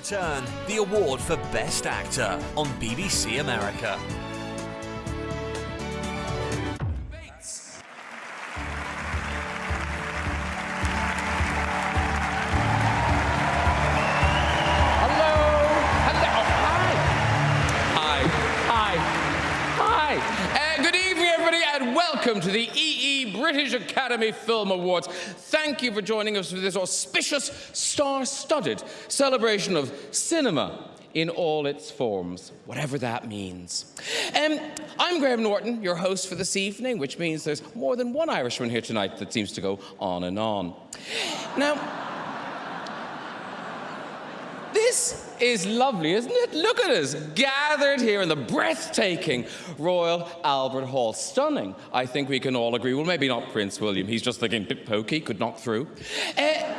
return the award for Best Actor on BBC America. Welcome to the EE British Academy Film Awards. Thank you for joining us for this auspicious, star-studded celebration of cinema in all its forms, whatever that means. Um, I'm Graham Norton, your host for this evening, which means there's more than one Irishman here tonight that seems to go on and on. Now, this is lovely, isn't it? Look at us, gathered here in the breathtaking Royal Albert Hall. Stunning, I think we can all agree. Well, maybe not Prince William. He's just looking a bit pokey, could knock through. Uh,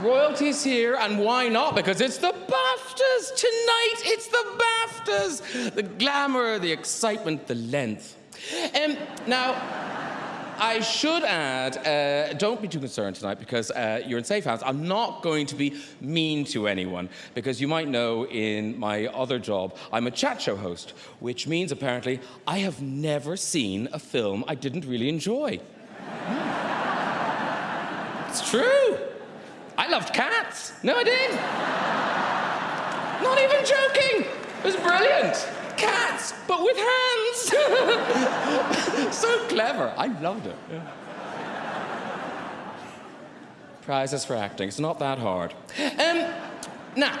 royalty's here, and why not? Because it's the BAFTAs tonight. It's the BAFTAs. The glamour, the excitement, the length. Um, now, I should add, uh, don't be too concerned tonight because uh, you're in safe hands. I'm not going to be mean to anyone because you might know in my other job, I'm a chat show host, which means apparently I have never seen a film I didn't really enjoy. Hmm. It's true. I loved cats. No, I did. Not even joking. It was brilliant. Cats, but with hands. so clever. I loved it. Prizes for acting. It's not that hard. Um, now,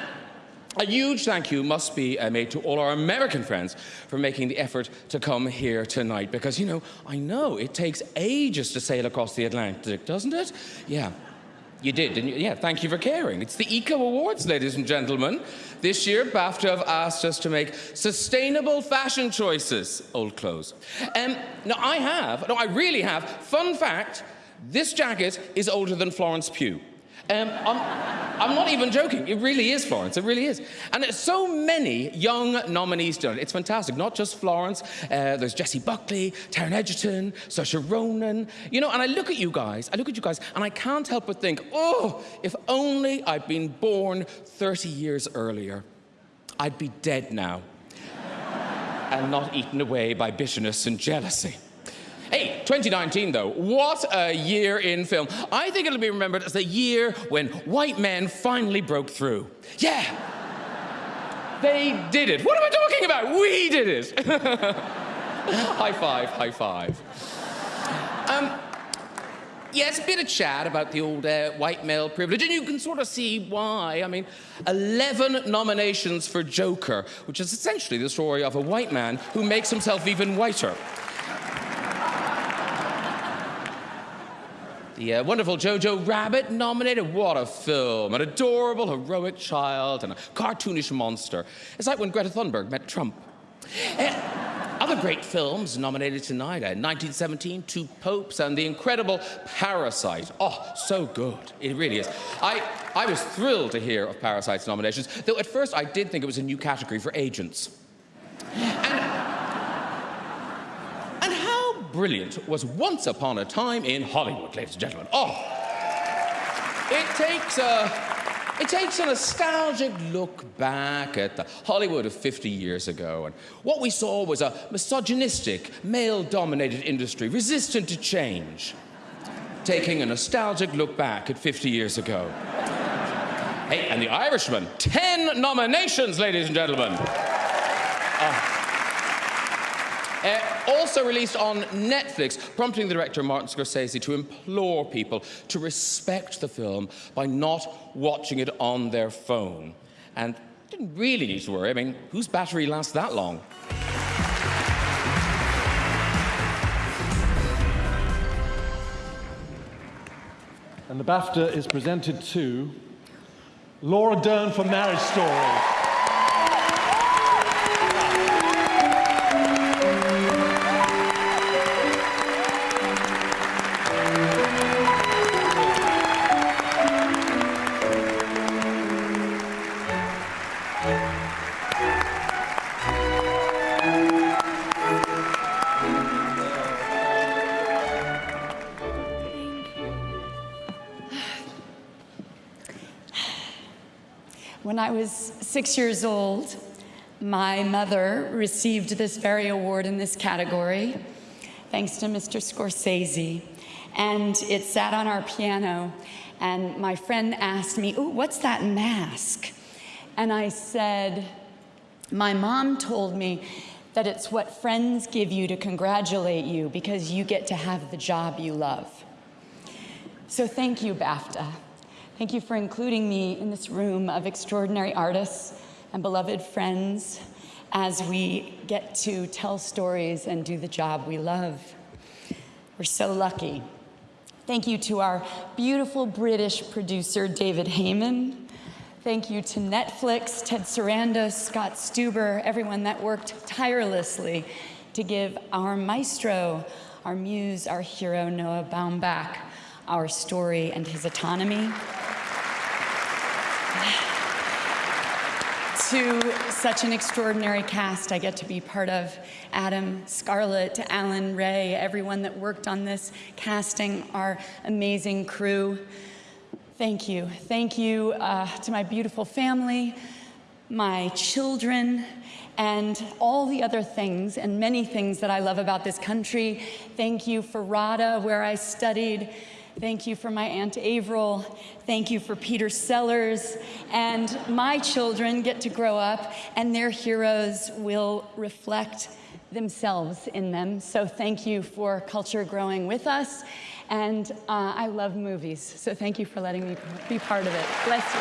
a huge thank you must be uh, made to all our American friends for making the effort to come here tonight because, you know, I know it takes ages to sail across the Atlantic, doesn't it? Yeah. You did, didn't you? Yeah, thank you for caring. It's the Eco Awards, ladies and gentlemen. This year, BAFTA have asked us to make sustainable fashion choices. Old clothes. Um, now, I have, no, I really have. Fun fact, this jacket is older than Florence Pugh. Um, I'm, I'm, not even joking. It really is Florence. It really is. And so many young nominees done it. It's fantastic. Not just Florence. Uh, there's Jessie Buckley, Taron Egerton, Saoirse Ronan. You know, and I look at you guys, I look at you guys, and I can't help but think, oh, if only I'd been born 30 years earlier, I'd be dead now. and not eaten away by bitterness and jealousy. Hey, 2019 though, what a year in film. I think it'll be remembered as the year when white men finally broke through. Yeah, they did it. What am I talking about? We did it. high five, high five. Um, yes, a bit of chat about the old uh, white male privilege, and you can sort of see why. I mean, 11 nominations for Joker, which is essentially the story of a white man who makes himself even whiter. The uh, wonderful Jojo Rabbit nominated. What a film. An adorable, heroic child and a cartoonish monster. It's like when Greta Thunberg met Trump. Uh, other great films nominated tonight uh, 1917, Two Popes, and the incredible Parasite. Oh, so good. It really is. I, I was thrilled to hear of Parasite's nominations, though at first I did think it was a new category for agents. And brilliant was Once Upon a Time in Hollywood, ladies and gentlemen. Oh, it takes a. It takes a nostalgic look back at the Hollywood of 50 years ago, and what we saw was a misogynistic, male-dominated industry resistant to change. Taking a nostalgic look back at 50 years ago. hey, and The Irishman, 10 nominations, ladies and gentlemen. Uh, also released on Netflix, prompting the director Martin Scorsese to implore people to respect the film by not watching it on their phone. And didn't really need to worry. I mean, whose battery lasts that long? And the BAFTA is presented to Laura Dern for Marriage Story. Six years old, my mother received this very award in this category, thanks to Mr. Scorsese. And it sat on our piano, and my friend asked me, Ooh, what's that mask? And I said, My mom told me that it's what friends give you to congratulate you because you get to have the job you love. So thank you, BAFTA. Thank you for including me in this room of extraordinary artists and beloved friends as we get to tell stories and do the job we love. We're so lucky. Thank you to our beautiful British producer, David Heyman. Thank you to Netflix, Ted Sarandos, Scott Stuber, everyone that worked tirelessly to give our maestro, our muse, our hero, Noah Baumbach, our story and his autonomy. To such an extraordinary cast I get to be part of. Adam, Scarlett, Alan, Ray, everyone that worked on this casting, our amazing crew. Thank you. Thank you uh, to my beautiful family, my children, and all the other things and many things that I love about this country. Thank you for RADA, where I studied. Thank you for my Aunt Averill. Thank you for Peter Sellers. And my children get to grow up and their heroes will reflect themselves in them. So thank you for culture growing with us. And uh, I love movies, so thank you for letting me be part of it. Bless you.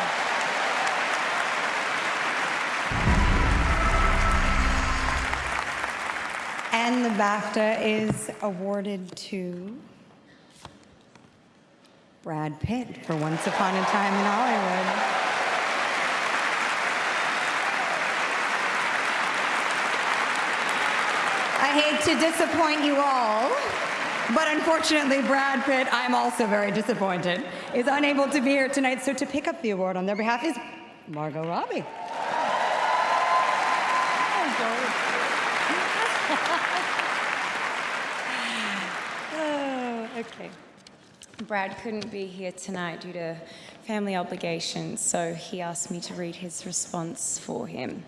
And the BAFTA is awarded to Brad Pitt for Once Upon a Time in Hollywood. I hate to disappoint you all, but unfortunately, Brad Pitt, I'm also very disappointed, is unable to be here tonight. So to pick up the award on their behalf is Margot Robbie. oh, okay. Brad couldn't be here tonight due to family obligations, so he asked me to read his response for him.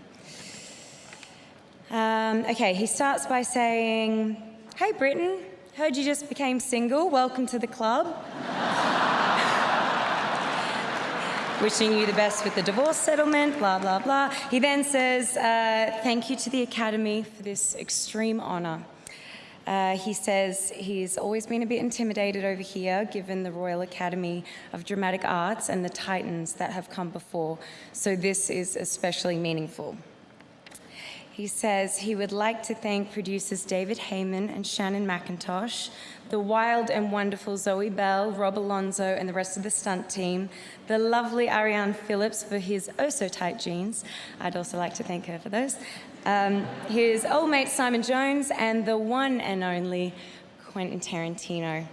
Um, okay, he starts by saying, Hey Britain, heard you just became single. Welcome to the club. Wishing you the best with the divorce settlement, blah, blah, blah. He then says, uh, Thank you to the Academy for this extreme honor. Uh, he says he's always been a bit intimidated over here, given the Royal Academy of Dramatic Arts and the titans that have come before, so this is especially meaningful. He says he would like to thank producers David Heyman and Shannon McIntosh, the wild and wonderful Zoe Bell, Rob Alonzo, and the rest of the stunt team, the lovely Arianne Phillips for his oh so tight jeans. I'd also like to thank her for those. Um, his old mate Simon Jones, and the one and only Quentin Tarantino.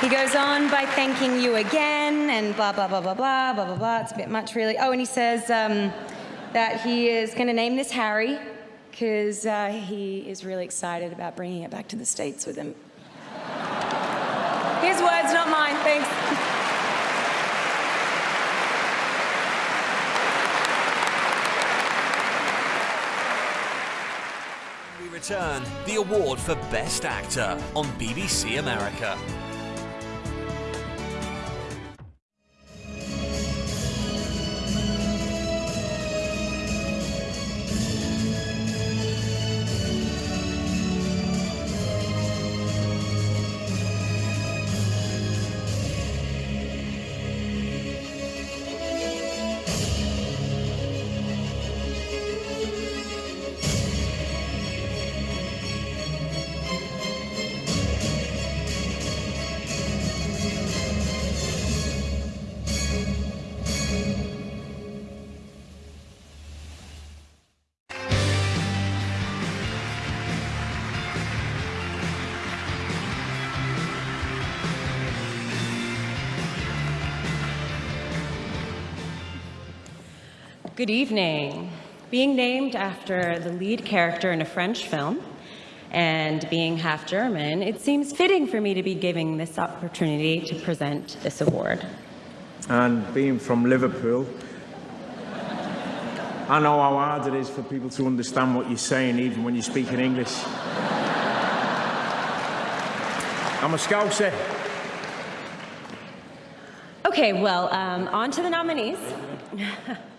He goes on by thanking you again and blah, blah, blah, blah, blah, blah, blah, blah. It's a bit much, really. Oh, and he says um, that he is going to name this Harry because uh, he is really excited about bringing it back to the States with him. His words, not mine. Thanks. Return the award for Best Actor on BBC America. Good evening. Being named after the lead character in a French film, And being half German, it seems fitting for me to be giving this opportunity to present this award. And being from Liverpool, I know how hard it is for people to understand what you're saying, even when you speak in English. I'm a Scouser. Okay, well, um, on to the nominees.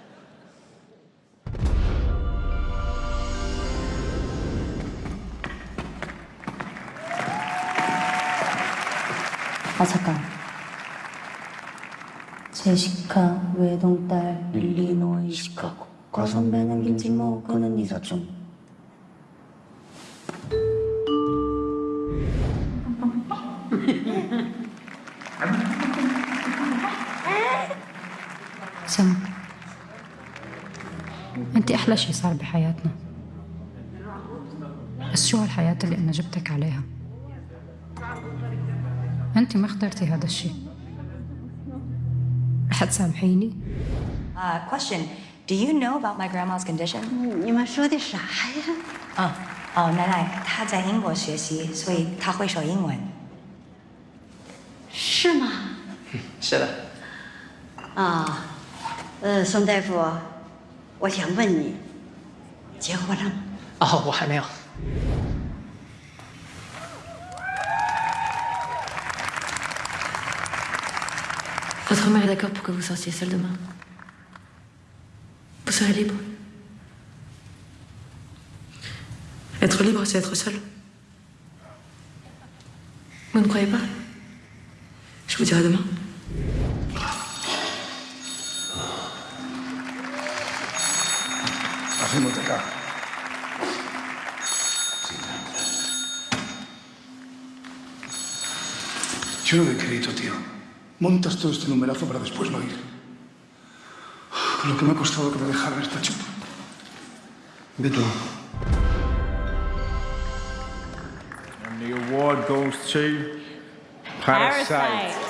아 잠깐 제시카 외동딸 일리노이 시카고 과선배는 김치모 그는 이사촌 سما انت احلى شي صار بحياتنا بس شو هالحياة اللي انا جبتك عليها انت ما اخترتي هذا الشي رح تسامحيني Uh, question Do you know about my grandma's condition? 你们说的啥呀？哦哦，奶奶她在英国学习，所以她会说英文。是吗？是的，啊，呃，宋大夫，我想问你，结婚了吗？哦，我还没有。 Votre mère est d'accord pour que vous sortiez seule demain. Vous serez libre. Être libre, c'est être seule. Vous ne croyez pas? Je vous dirai demain. Montas todo este numerazo para después no ir. Con lo que me ha costado que me dejaran esta chupa. Vete. And the award goes to Parasite.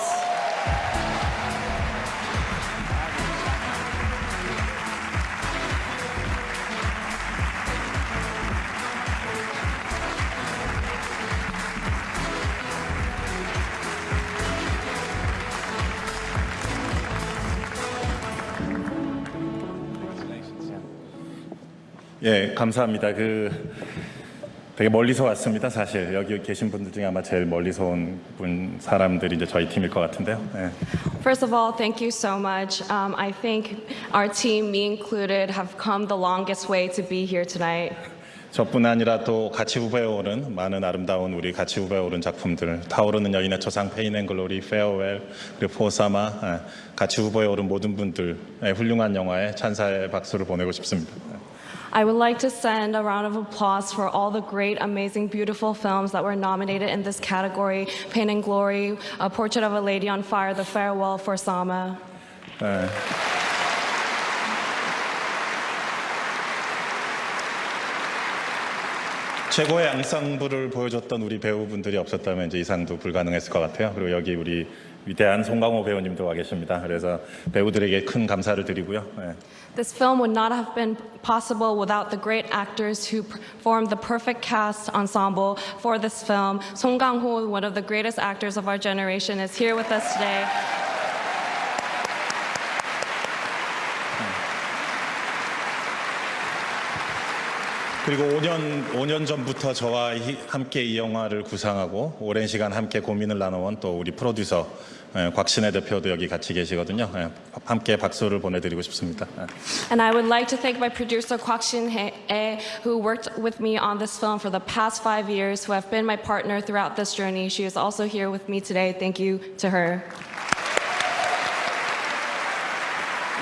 예, 감사합니다. 그 되게 멀리서 왔습니다. 사실 여기 계신 분들 중에 아마 제일 멀리서 온 분 사람들이 이제 저희 팀일 것 같은데요. 예. First of all, thank you so much. Um, I think our team, me included, have come the longest way to be here tonight. 저뿐 아니라 또 같이 후보에 오른 많은 아름다운 우리 같이 후보에 오른 작품들 타오르는 여인의 초상 페인앤글로리 페어웰 그리고 포사마 예, 같이 후보에 오른 모든 분들 의 훌륭한 영화에 찬사의 박수를 보내고 싶습니다. I would like to send a round of applause for all the great, amazing, beautiful films that were nominated in this category Pain and Glory, A Portrait of a Lady on Fire, The Farewell for Sama. 예. 최고의 앙상블을 보여줬던 우리 배우분들이 없었다면 이제 이 상도 불가능했을 것 같아요. 그리고 여기 우리 위대한 송강호 배우님도 와 계십니다. 그래서 배우들에게 큰 감사를 드리고요. 예. This film would not have been possible without the great actors who formed the perfect cast ensemble for this film. Song Kang-ho, one of the greatest actors of our generation, is here with us today. 그리고 5년 5년 전부터 저와 이- 함께 이 영화를 구상하고 오랜 시간 함께 고민을 나눠온 또 우리 프로듀서 예, 곽신혜 대표도 여기 같이 계시거든요. 예, 함께 박수를 보내드리고 싶습니다. 예. And I would like to thank my producer Kwak Shin Hye, who worked with me on this film for the past five years, who have been my partner throughout this journey. She is also here with me today. Thank you to her.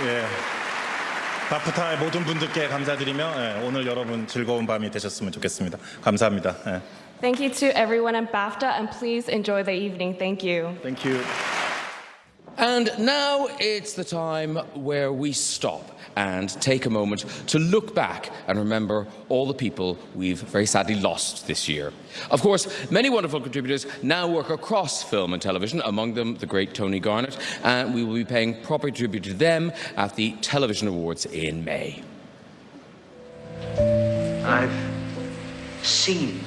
예. 바프타의 모든 분들께 감사드리며 예, 오늘 여러분 즐거운 밤이 되셨으면 좋겠습니다. 감사합니다. 예. Thank you to everyone at BAFTA, and please enjoy the evening. Thank you. Thank you. And now it's the time where we stop and take a moment to look back and remember all the people we've very sadly lost this year. Of course, many wonderful contributors now work across film and television, among them the great Tony Garnett, and we will be paying proper tribute to them at the Television Awards in May. I've seen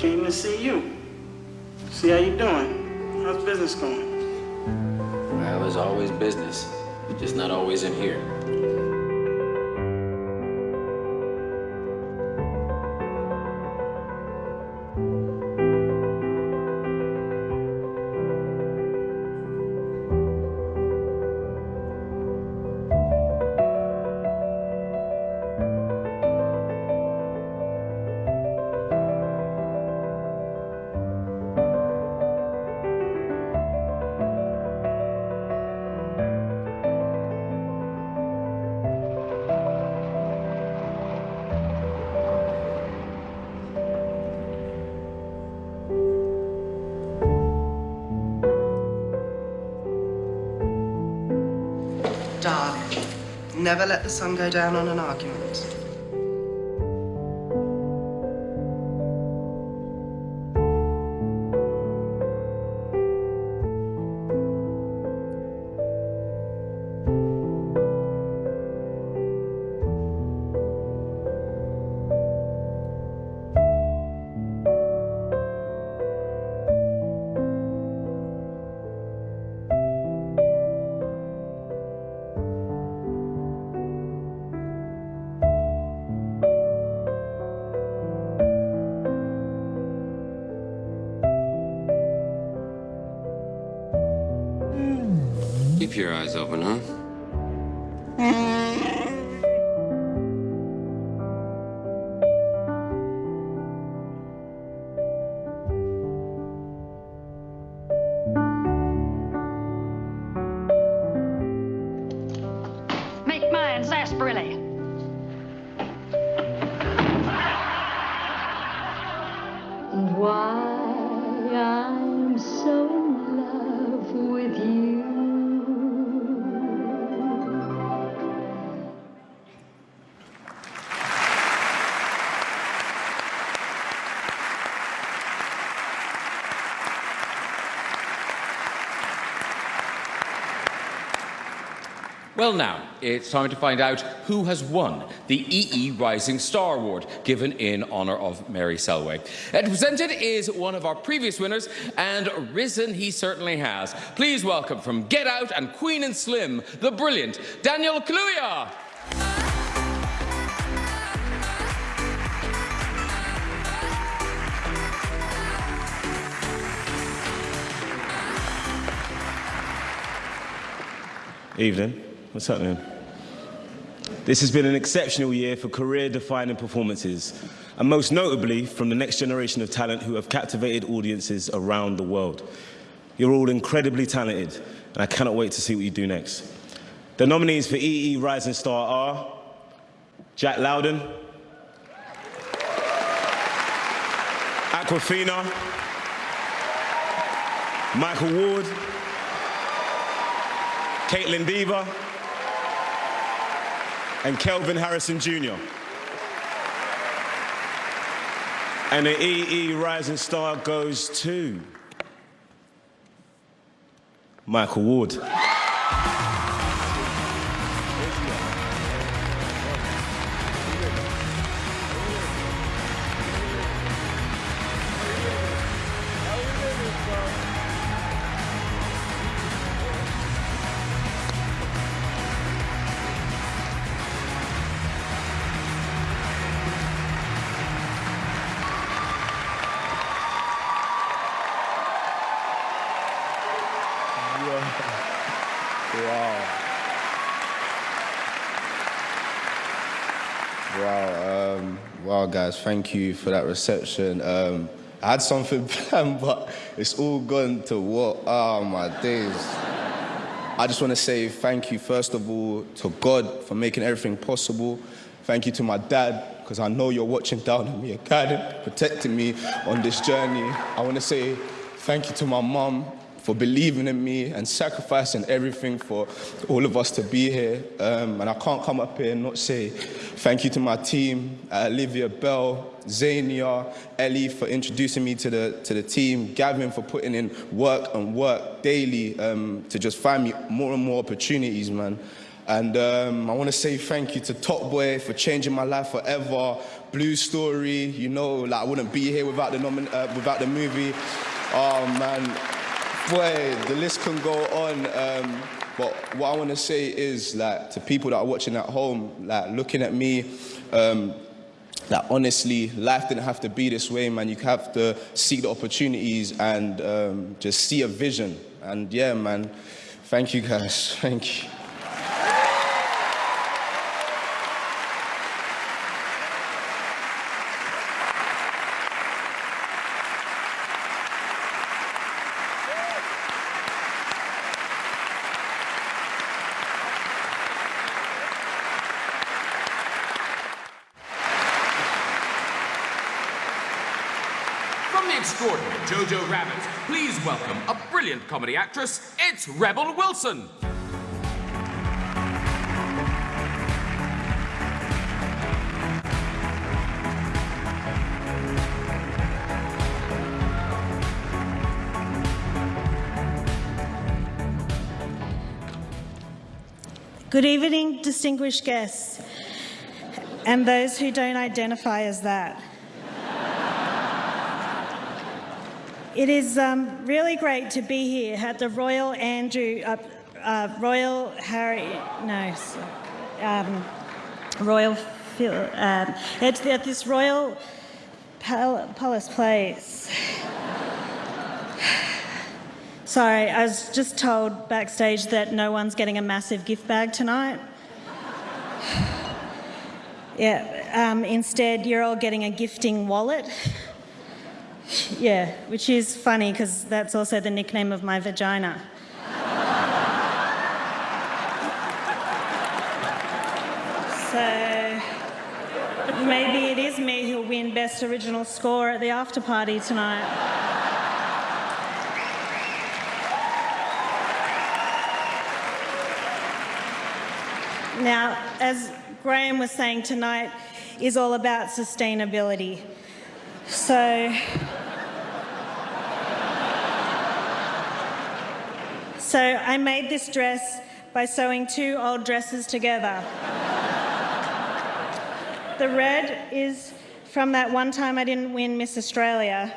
things to see you. See how you doing. How's business going? Well, there's always business, just not always in here. Never let the sun go down on an argument. Keep your eyes open, huh? Make mine sarsaparilla. Well, now, it's time to find out who has won the EE Rising Star Award, given in honour of Mary Selway. And presented is one of our previous winners, and risen he certainly has. Please welcome from Get Out and Queen and Slim, the brilliant Daniel Kaluuya. Evening. What's happening? This has been an exceptional year for career-defining performances, and most notably from the next generation of talent who have captivated audiences around the world. You're all incredibly talented, and I cannot wait to see what you do next. The nominees for EE Rising Star are Jack Lowden, Awkwafina, Micheal Ward, Kaitlyn Dever, and Kelvin Harrison Jr. And the EE Rising Star goes to Micheal Ward. Guys, thank you for that reception. Um, I had something planned, but it's all gone to what? Oh, my days. I just want to say thank you, first of all, to God for making everything possible. Thank you to my dad, because I know you're watching down on me guiding, protecting me on this journey. I want to say thank you to my mum for believing in me and sacrificing everything for all of us to be here. Um, and I can't come up here and not say thank you to my team, uh, Olivia Bell, Zania, Ellie for introducing me to the, to the team, Gavin for putting in work and work daily um, to just find me more and more opportunities, man. And um, I want to say thank you to Top Boy for changing my life forever, Blue Story, you know, like I wouldn't be here without the uh, without the movie. Oh man, boy, the list can go on. Um, but what I want to say is, like, to people that are watching at home, like, looking at me, um, that honestly, life didn't have to be this way, man. You have to seek the opportunities and um, just see a vision. And yeah, man, thank you guys. Thank you. From the extraordinary Jojo Rabbit, please welcome a brilliant comedy actress, it's Rebel Wilson. Good evening, distinguished guests, and those who don't identify as that. It is um, really great to be here at the Royal Andrew, uh, uh, Royal Harry, no, um, Royal, um, at, at this Royal Pal- Palace Place. Sorry, I was just told backstage that no one's getting a massive gift bag tonight. yeah, um, instead, you're all getting a gifting wallet. Yeah, which is funny because that's also the nickname of my vagina. so maybe it is me who'll win Best Original Score at the after party tonight. Now, as Graham was saying tonight, is all about sustainability. So, so I made this dress by sewing two old dresses together. The red is from that one time I didn't win Miss Australia.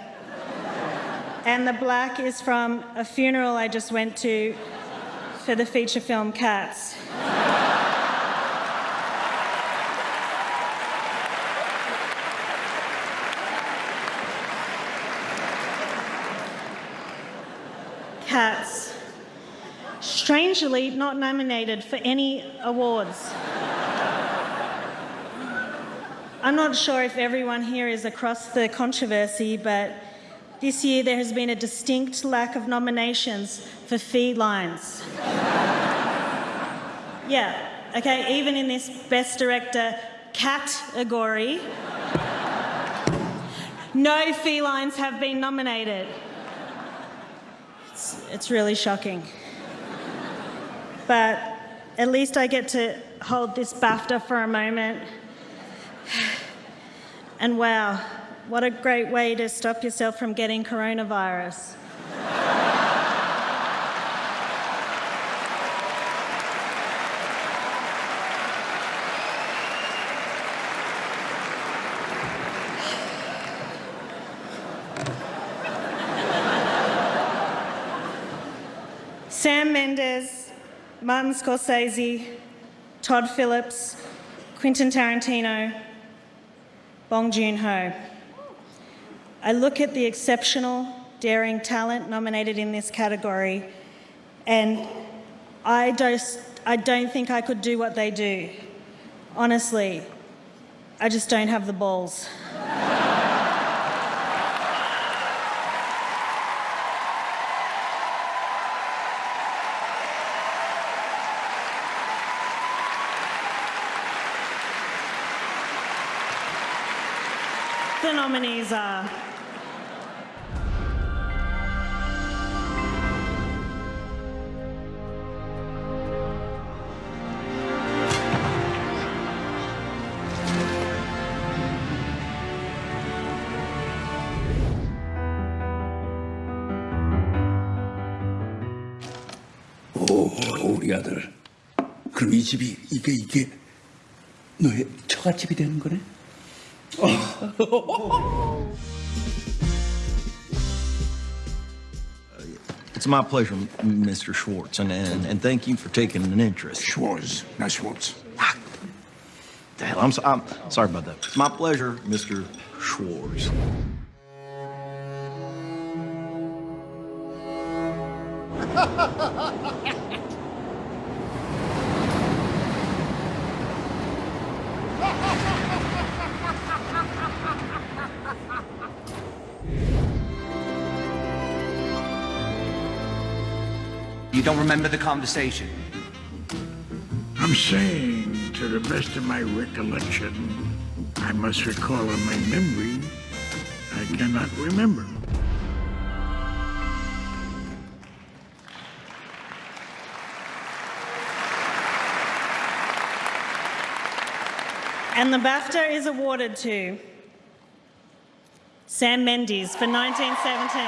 And the black is from a funeral I just went to for the feature film Cats. Strangely, not nominated for any awards. I'm not sure if everyone here is across the controversy, but this year there has been a distinct lack of nominations for felines. yeah, okay, even in this Best Director category, no felines have been nominated. It's, it's really shocking. But at least I get to hold this BAFTA for a moment. And wow, what a great way to stop yourself from getting coronavirus. Sam Mendes, Martin Scorsese, Todd Phillips, Quentin Tarantino, Bong Joon-ho. I look at the exceptional, daring talent nominated in this category, and I don't, I don't think I could do what they do. Honestly, I just don't have the balls. Nominees are 오, 우리 아들. 그럼 이 집이 이게 이게 너의 처갓집이 되는 거네? It's my pleasure, Mr. Schwartz, and, and, and thank you for taking an interest. Schwartz, not Schwartz. Ah, the hell, I'm, so, I'm sorry about that. It's my pleasure, Mr. Schwartz. You don't remember the conversation? I'm saying, to the best of my recollection, I must recall in my memory, I cannot remember. And the BAFTA is awarded to Sam Mendes for 1917.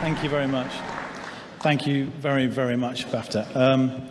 Thank you very much. Thank you very, very much, BAFTA. Um,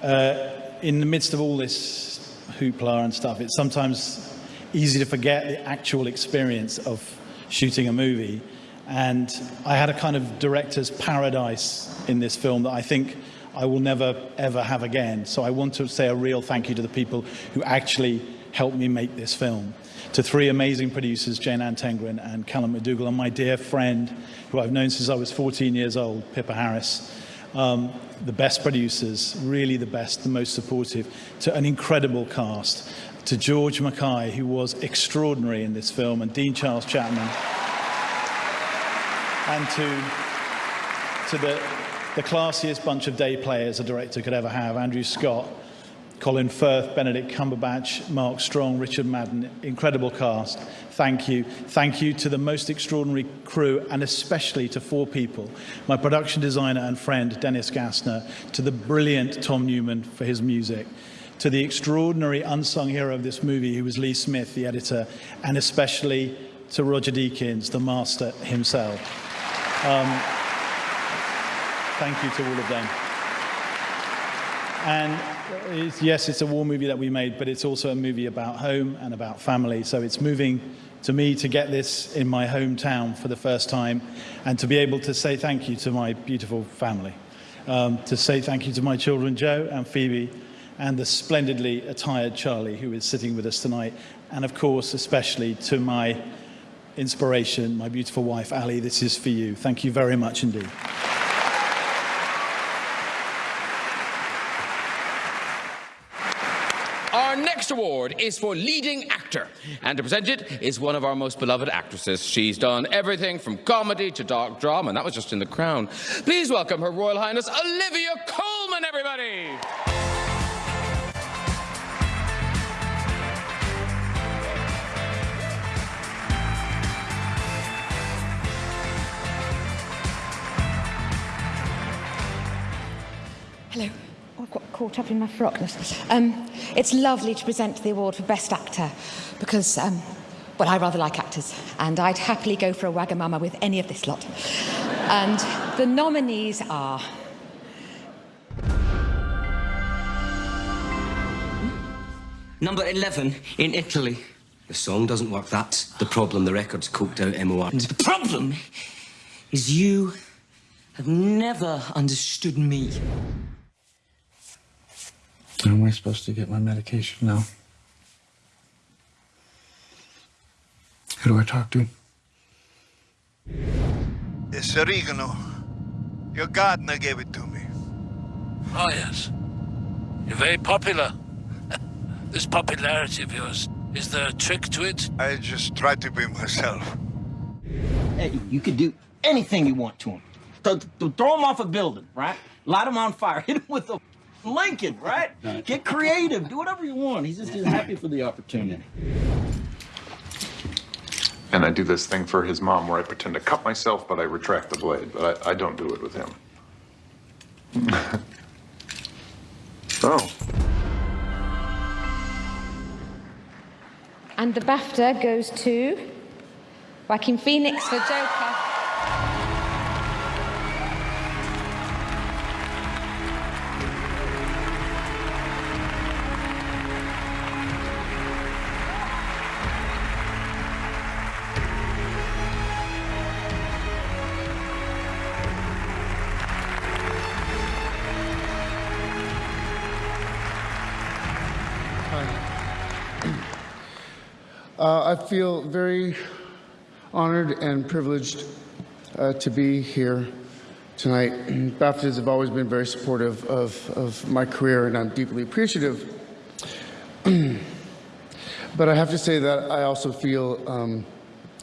uh, in the midst of all this hoopla and stuff, it's sometimes easy to forget the actual experience of shooting a movie. And I had a kind of director's paradise in this film that I think I will never, ever have again. So I want to say a real thank you to the people who actually helped me make this film. To three amazing producers, Jayne-Ann Tenggren and Callum McDougall, and my dear friend, who I've known since I was 14 years old, Pippa Harris. Um, the best producers, really the best, the most supportive, to an incredible cast, to George Mackay, who was extraordinary in this film, and Dean Charles Chapman, and to, to the, the classiest bunch of day players a director could ever have, Andrew Scott, Colin Firth, Benedict Cumberbatch, Mark Strong, Richard Madden, incredible cast. Thank you. Thank you to the most extraordinary crew and especially to four people. My production designer and friend, Dennis Gassner, to the brilliant Tom Newman for his music, to the extraordinary unsung hero of this movie, who was Lee Smith, the editor, and especially to Roger Deakins, the master himself. Um, thank you to all of them. And it's, yes, it's a war movie that we made, but it's also a movie about home and about family. So it's moving to me to get this in my hometown for the first time and to be able to say thank you to my beautiful family. Um, to say thank you to my children, Joe and Phoebe, and the splendidly attired Charlie, who is sitting with us tonight. And of course, especially to my inspiration, my beautiful wife, Ali. This is for you. Thank you very much indeed. Our award is for leading actor, and to present it is one of our most beloved actresses. She's done everything from comedy to dark drama, and that was just in The Crown. Please welcome Her Royal Highness Olivia Colman, everybody! Hello. I've got caught up in my frockness. Um, it's lovely to present the award for Best Actor because, um, well, I rather like actors and I'd happily go for a Wagamama with any of this lot. and the nominees are Number 11 in Italy. The song doesn't work. That's the problem. The record's coked out MOR. The problem is you have never understood me. How am I supposed to get my medication now? Who do I talk to? It's oregano. Your gardener gave it to me. Oh, yes. You're very popular. this popularity of yours, is there a trick to it? I just try to be myself. Hey, you could do anything you want to him. Th- th- throw him off a building, right? Light him on fire. Hit him with a Lincoln, right? Get creative. Do whatever you want. He's just happy for the opportunity. And I do this thing for his mom where I pretend to cut myself, but I retract the blade. But I, I don't do it with him. oh. And the BAFTA goes to Joaquin Phoenix for Joker. I feel very honored and privileged uh, to be here tonight. BAFTAs have always been very supportive of, of my career, and I'm deeply appreciative. but I have to say that I also feel um,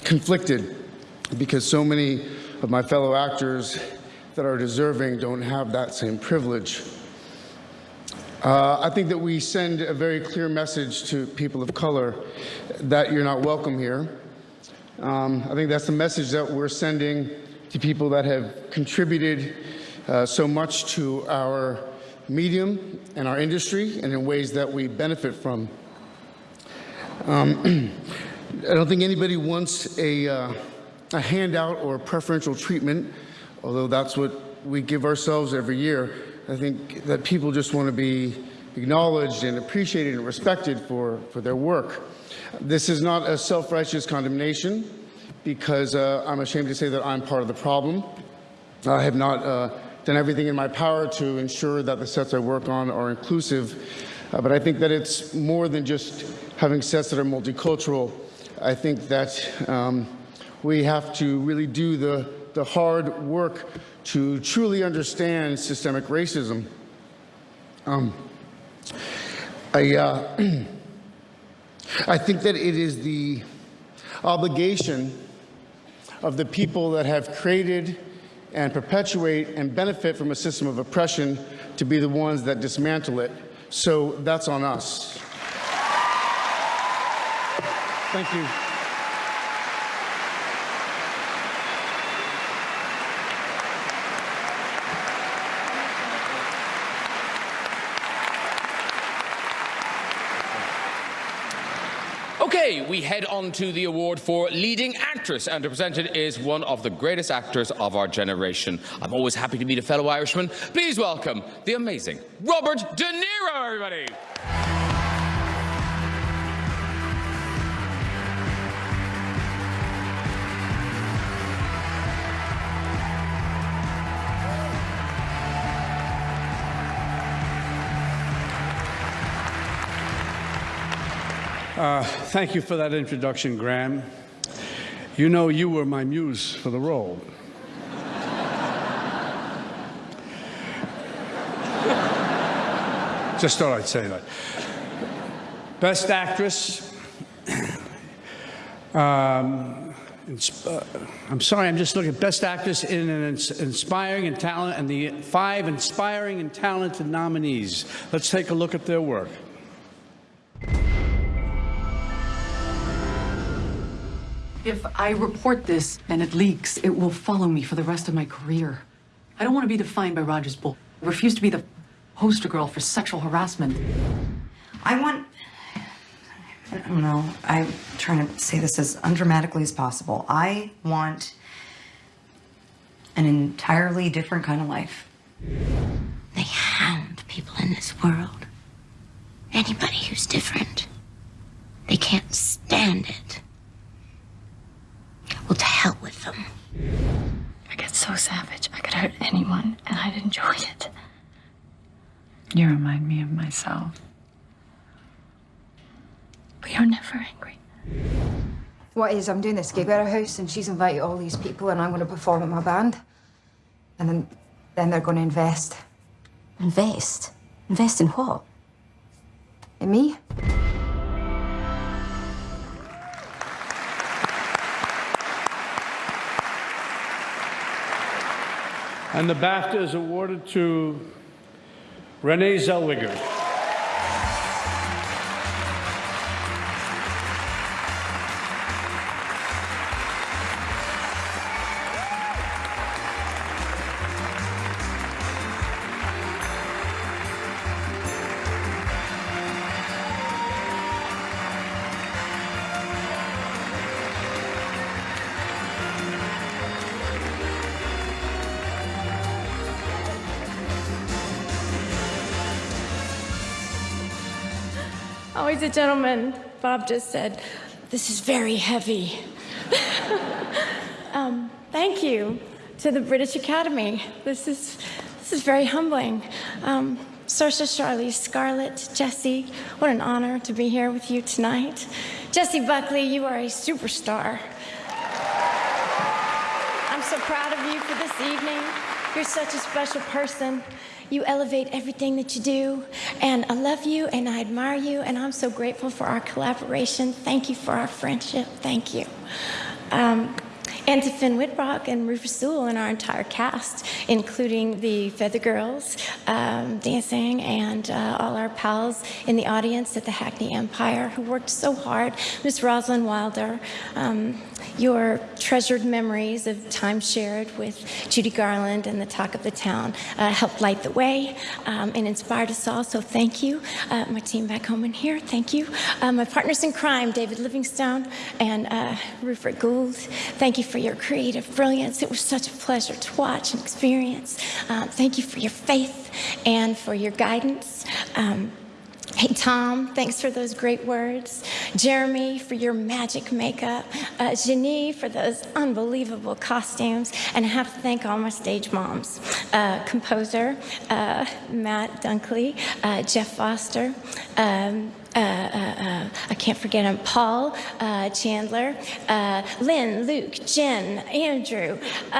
conflicted because so many of my fellow actors that are deserving don't have that same privilege. Uh, I think that we send a very clear message to people of color that you're not welcome here. Um, I think that's the message that we're sending to people that have contributed uh, so much to our medium and our industry and in ways that we benefit from. Um, I don't think anybody wants a, uh, a handout or preferential treatment, although that's what we give ourselves every year. I think that people just want to be acknowledged and appreciated and respected for, for their work. This is not a self-righteous condemnation because uh, I'm ashamed to say that I'm part of the problem. I have not uh, done everything in my power to ensure that the sets I work on are inclusive, uh, but I think that it's more than just having sets that are multicultural. I think that um, we have to really do the, the hard work to truly understand systemic racism. Um, I, uh, I think that it is the obligation of the people that have created and perpetuate and benefit from a system of oppression to be the ones that dismantle it. So that's on us. Thank you. Okay, we head on to the award for leading actress, and to present it is one of the greatest actors of our generation. I'm always happy to meet a fellow Irishman. Please welcome the amazing Robert De Niro, everybody. Uh, thank you for that introduction, Graham. You know you were my muse for the role. Just thought I'd say that. Best actress. Um, uh, I'm sorry, I'm just looking at best actress in an ins inspiring and talent and the five inspiring and talented nominees. Let's take a look at their work. If I report this and it leaks, it will follow me for the rest of my career. I don't want to be defined by Roger's bull. I refuse to be the poster girl for sexual harassment. I want. I don't know. I'm trying to say this as undramatically as possible. I want an entirely different kind of life. They hound people in this world. Anybody who's different. They can't stand it. Well, to hell with them. I get so savage. I could hurt anyone, and I'd enjoy it. You remind me of myself. But you're never angry. What is, I'm doing this gig at her house, and she's invited all these people, and I'm going to perform with my band. And then, then they're going to invest. Invest? Invest in what? In me? And the BAFTA is awarded to Renee Zellweger. A gentleman. Bob just said, this is very heavy. um, thank you to the British Academy. This is, this is very humbling. Um, Saoirse, Charlize, Scarlett, Jessie, what an honor to be here with you tonight. Jessie Buckley, you are a superstar. I'm so proud of you for this evening. You're such a special person. You elevate everything that you do, and I love you and I admire you, and I'm so grateful for our collaboration. Thank you for our friendship. Thank you. Um, and to Finn Wittrock and Rufus Sewell and our entire cast, including the Feather Girls um, dancing and uh, all our pals in the audience at the Hackney Empire who worked so hard. Miss Rosalyn Wilder, um, your treasured memories of time shared with Judy Garland and the talk of the town uh, helped light the way um, and inspired us all, so thank you. Uh, my team back home and here, thank you. Uh, my partners in crime, David Livingstone and uh, Rupert Goold, thank you for your creative brilliance. It was such a pleasure to watch and experience. Um, thank you for your faith and for your guidance. Um, Hey, Tom, thanks for those great words. Jeremy, for your magic makeup. Uh, for those unbelievable costumes. And I have to thank all my stage moms. Uh, composer, uh, Matt Dunkley, uh, Jeff Foster, um, I can't forget him, Paul uh, Chandler, uh, Lynn, Luke, Jen, Andrew, uh,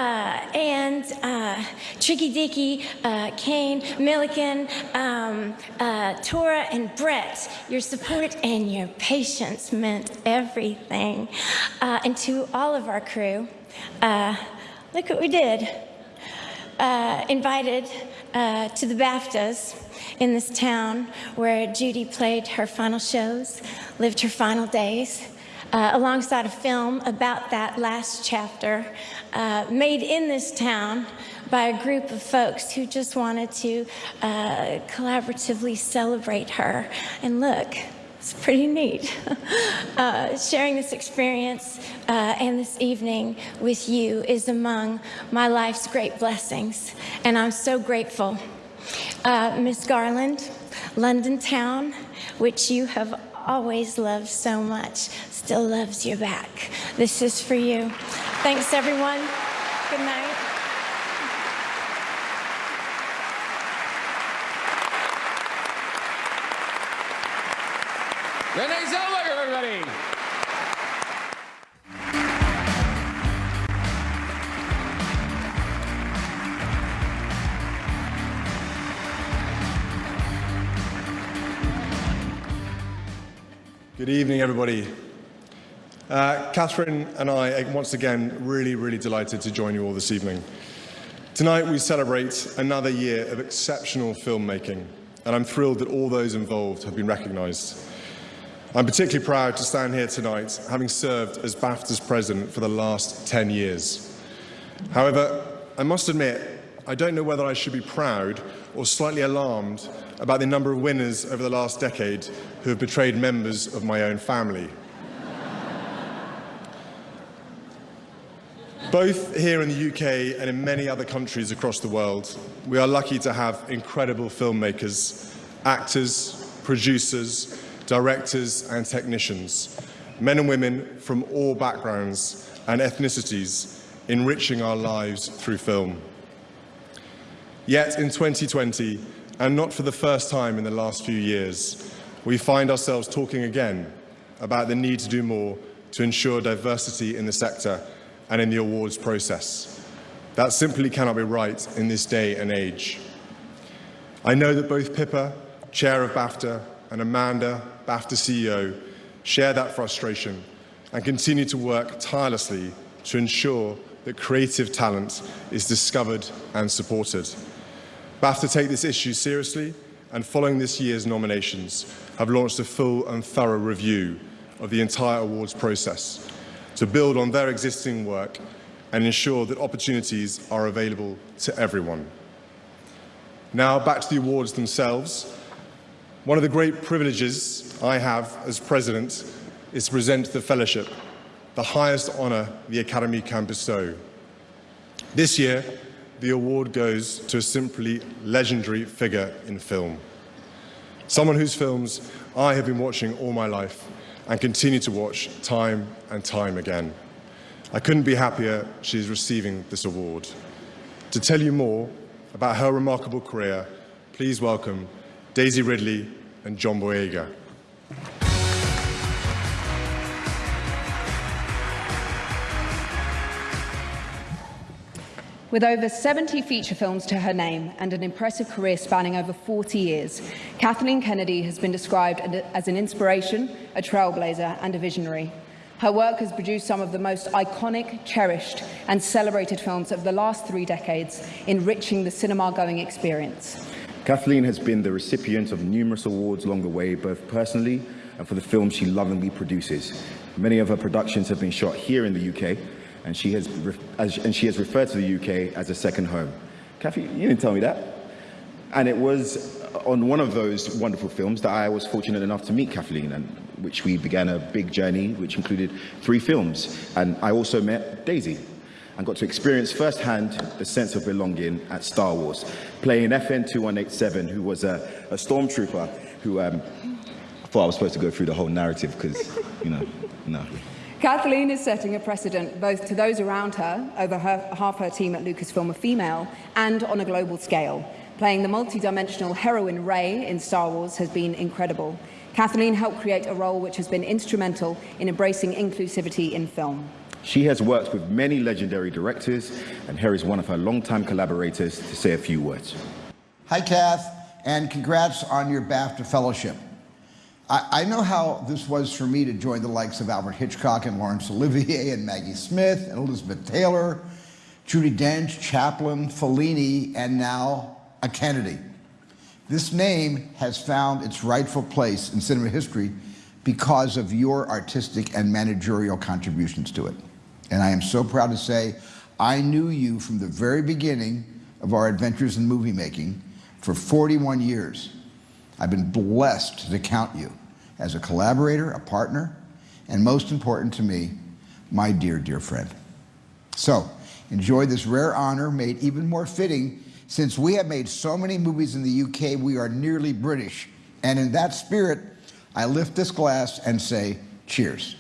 and uh, Tricky Dicky, uh, Kane, Milliken, um, uh, Tora, and Brett. Your support and your patience meant everything. Uh, and to all of our crew, uh, look what we did. Uh, invited uh, to the BAFTAs in this town where Judy played her final shows, lived her final days, uh, alongside a film about that last chapter uh, made in this town by a group of folks who just wanted to uh, collaboratively celebrate her. And look, it's pretty neat. uh, sharing this experience uh, and this evening with you is among my life's great blessings, and I'm so grateful. Uh, Miss Garland, London Town, which you have always loved so much, still loves you back. This is for you. Thanks, everyone. Good night. Good evening, everybody. Uh, Catherine and I, once again, really, really delighted to join you all this evening. Tonight, we celebrate another year of exceptional filmmaking, and I'm thrilled that all those involved have been recognized. I'm particularly proud to stand here tonight, having served as BAFTA's president for the last 10 years. However, I must admit I don't know whether I should be proud or slightly alarmed about the number of winners over the last decade who have betrayed members of my own family. Both here in the UK and in many other countries across the world, we are lucky to have incredible filmmakers, actors, producers, directors and technicians, men and women from all backgrounds and ethnicities, enriching our lives through film. Yet in 2020, and not for the first time in the last few years, we find ourselves talking again about the need to do more to ensure diversity in the sector and in the awards process. That simply cannot be right in this day and age. I know that both Pippa, chair of BAFTA, and Amanda, BAFTA CEO, share that frustration and continue to work tirelessly to ensure that creative talent is discovered and supported. BAFTA take this issue seriously and following this year's nominations have launched a full and thorough review of the entire awards process to build on their existing work and ensure that opportunities are available to everyone. Now back to the awards themselves. One of the great privileges I have as president is to present the fellowship, the highest honour the Academy can bestow. This year, the award goes to a simply legendary figure in film. Someone whose films I have been watching all my life and continue to watch time and time again. I couldn't be happier she's receiving this award. To tell you more about her remarkable career, please welcome Daisy Ridley and John Boyega. With over 70 feature films to her name and an impressive career spanning over 40 years, Kathleen Kennedy has been described as an inspiration, a trailblazer and a visionary. Her work has produced some of the most iconic, cherished and celebrated films of the last three decades, enriching the cinema-going experience. Kathleen has been the recipient of numerous awards along the way, both personally and for the films she lovingly produces. Many of her productions have been shot here in the UK, and she has, as, and she has referred to the UK as a second home. Kathy, you didn't tell me that. And it was on one of those wonderful films that I was fortunate enough to meet Kathleen, and which we began a big journey, which included three films. And I also met Daisy, and got to experience firsthand the sense of belonging at Star Wars, playing FN2187, who was a, a stormtrooper who um, I thought I was supposed to go through the whole narrative because, you know, no. Kathleen is setting a precedent both to those around her, over her, half her team at Lucasfilm are female, and on a global scale. Playing the multi-dimensional heroine Rey in Star Wars has been incredible. Kathleen helped create a role which has been instrumental in embracing inclusivity in film. She has worked with many legendary directors, and here is one of her longtime collaborators to say a few words. Hi, Kath, and congrats on your BAFTA fellowship. I, I, know how this was for me to join the likes of Alfred Hitchcock and Laurence Olivier and Maggie Smith and Elizabeth Taylor, Judi Dench, Chaplin, Fellini, and now a Kennedy. This name has found its rightful place in cinema history because of your artistic and managerial contributions to it. And I am so proud to say I knew you from the very beginning of our adventures in movie making for 41 years. I've been blessed to count you as a collaborator, a partner, and most important to me, my dear, dear friend. So, enjoy this rare honor made even more fitting since we have made so many movies in the UK, we are nearly British. And in that spirit, I lift this glass and say, cheers.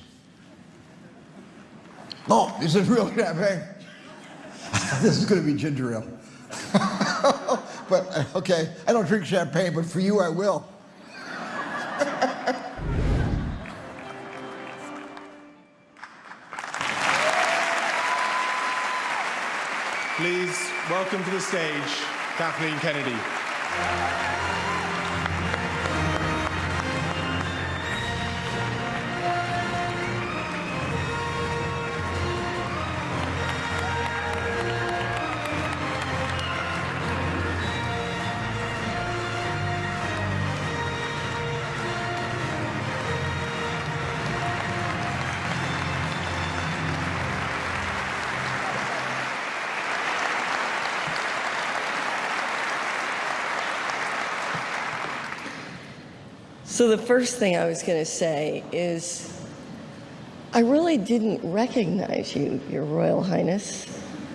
Oh, this is real champagne. this is going to be ginger ale. but, uh, okay, I don't drink champagne, but for you I will. Please welcome to the stage Kathleen Kennedy. So the first thing I was going to say is I really didn't recognize you, Your Royal Highness.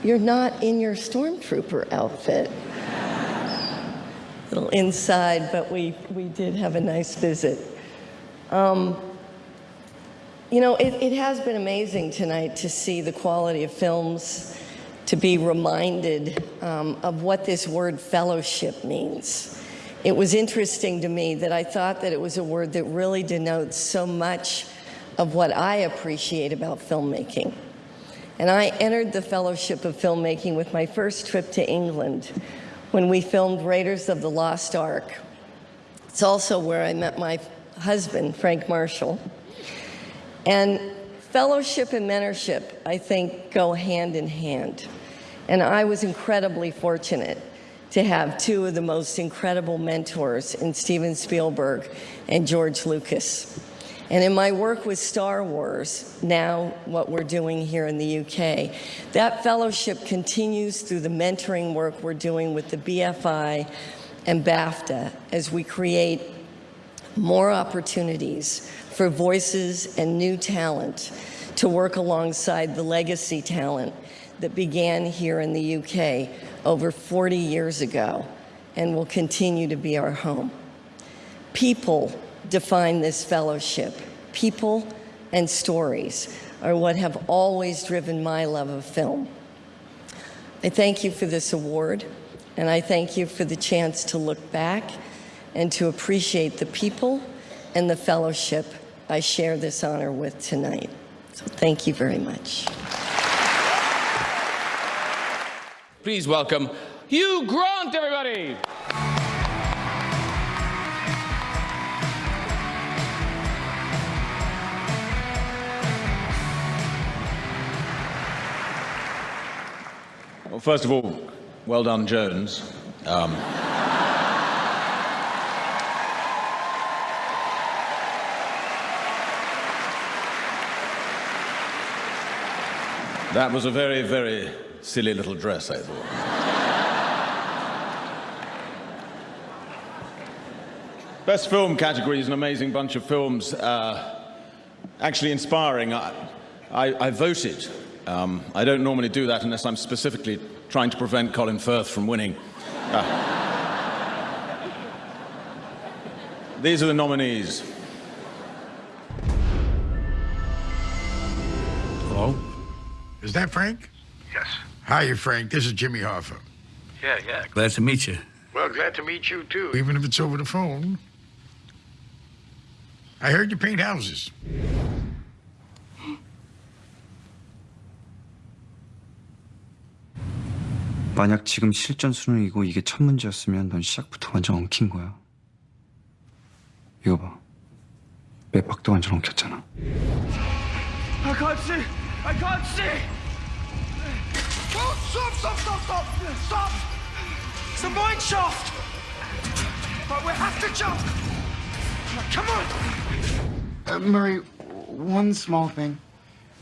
You're not in your stormtrooper outfit. little inside, but we, we did have a nice visit. Um, you know, it, it has been amazing tonight to see the quality of films, to be reminded um, of what this word fellowship means. It was interesting to me that I thought that it was a word that really denotes so much of what I appreciate about filmmaking. And I entered the Fellowship of Filmmaking with my first trip to England when we filmed Raiders of the Lost Ark. It's also where I met my husband, Frank Marshall. And fellowship and mentorship, I think, go hand in hand. And I was incredibly fortunate to have two of the most incredible mentors in Steven Spielberg and George Lucas. And in my work with Star Wars, now what we're doing here in the UK, that fellowship continues through the mentoring work we're doing with the BFI and BAFTA as we create more opportunities for voices and new talent to work alongside the legacy talent that began here in the UK over 40 years ago and will continue to be our home. People define this fellowship. People and stories are what have always driven my love of film. I thank you for this award, and I thank you for the chance to look back and to appreciate the people and the fellowship I share this honor with tonight. So thank you very much. Please welcome Hugh Grant, everybody. Well, first of all, well done, Jones. Um, that was a very, very silly little dress, I thought. Best film category is an amazing bunch of films. Uh, actually inspiring. I, I, I voted. Um, I don't normally do that unless I'm specifically trying to prevent Colin Firth from winning. Uh, these are the nominees. Hello? Is that Frank? Yes. Hi, Frank. This is Jimmy Hoffa. Yeah, yeah. Glad to meet you. Well, glad to meet you, too. Even if it's over the phone. I heard you paint houses. 만약 지금 실전 수능이고 이게 첫 문제였으면 넌 시작부터 완전 엉킨 거야. 이거 봐. 몇 박도 완전 엉켰잖아. I can't see! I can't see! Stop, stop, stop, stop! Stop! It's a mine shaft! But we have to jump! Come on! Uh, Murray, one small thing.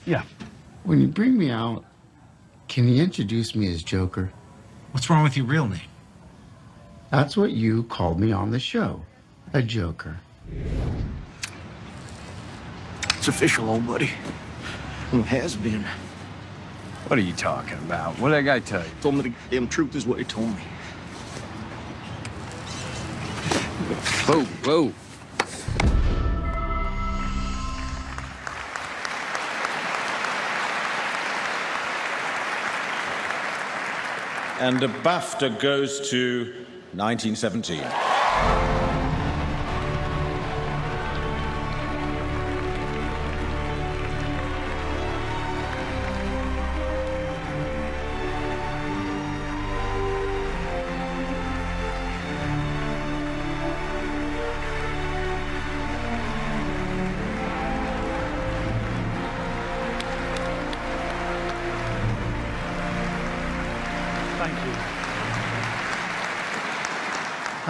Yeah. When you bring me out, can you introduce me as Joker? What's wrong with your real name? That's what you called me on the show. A Joker. It's official, old buddy. Well, it has been. What are you talking about? What did that guy tell you? Told me the damn truth is what he told me. Whoa, whoa. And the BAFTA goes to 1917.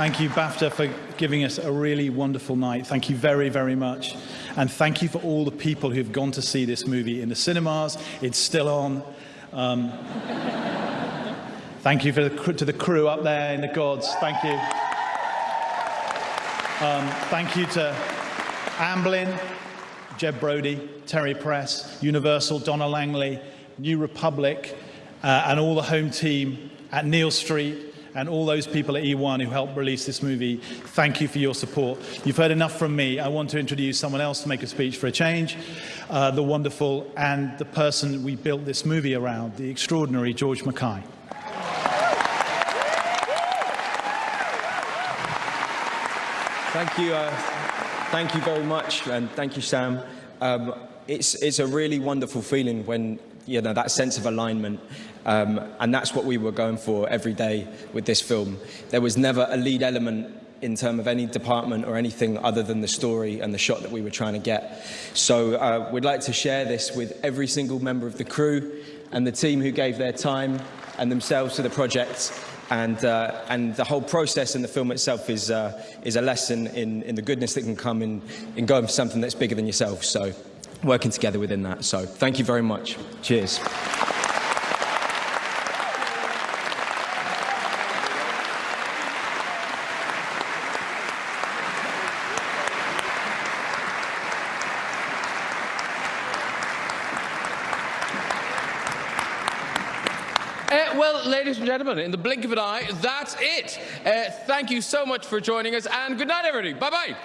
Thank you, BAFTA, for giving us a really wonderful night. Thank you very, very much. And thank you for all the people who've gone to see this movie in the cinemas. It's still on. Um, thank you the, to the crew up there in the gods. Thank you. Um, thank you to Amblin, Jeb Brody, Terry Press, Universal, Donna Langley, New Republic, uh, and all the home team at Neal Street and all those people at eOne who helped release this movie. Thank you for your support. You've heard enough from me. I want to introduce someone else to make a speech for a change, uh, the wonderful and the person we built this movie around, the extraordinary George Mackay. Thank you. Uh, thank you very much, and thank you, Sam. Um, it's it's a really wonderful feeling when you know that sense of alignment, um, and that's what we were going for every day with this film. There was never a lead element in terms of any department or anything other than the story and the shot that we were trying to get. So uh, we'd like to share this with every single member of the crew and the team who gave their time and themselves to the project. And, uh, and the whole process in the film itself is, uh, is a lesson in, in the goodness that can come in, in going for something that's bigger than yourself. So working together within that. So thank you very much. Cheers. Uh, well, ladies and gentlemen, in the blink of an eye, that's it. Uh, thank you so much for joining us, and good night, everybody. Bye bye.